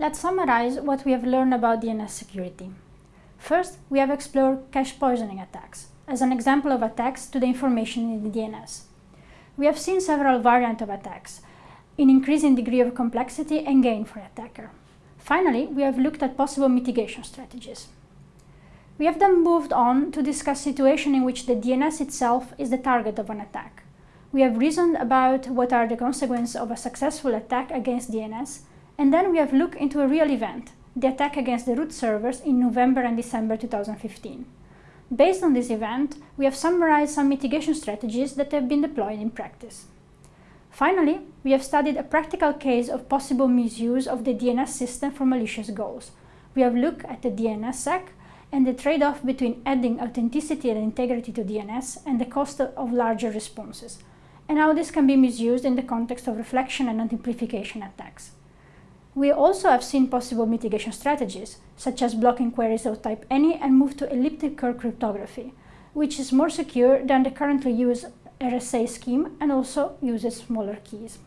Let's summarize what we have learned about DNS security. First, we have explored cache poisoning attacks as an example of attacks to the information in the DNS. We have seen several variants of attacks in increasing degree of complexity and gain for attacker. Finally, we have looked at possible mitigation strategies. We have then moved on to discuss situations in which the DNS itself is the target of an attack. We have reasoned about what are the consequences of a successful attack against DNS, and then we have looked into a real event, the attack against the root servers in November and December 2015. Based on this event, we have summarized some mitigation strategies that have been deployed in practice. Finally, we have studied a practical case of possible misuse of the DNS system for malicious goals. We have looked at the DNSSEC and the trade-off between adding authenticity and integrity to DNS and the cost of larger responses, and how this can be misused in the context of reflection and amplification attacks. We also have seen possible mitigation strategies, such as blocking queries of type any and move to elliptic curve cryptography, which is more secure than the currently used RSA scheme and also uses smaller keys.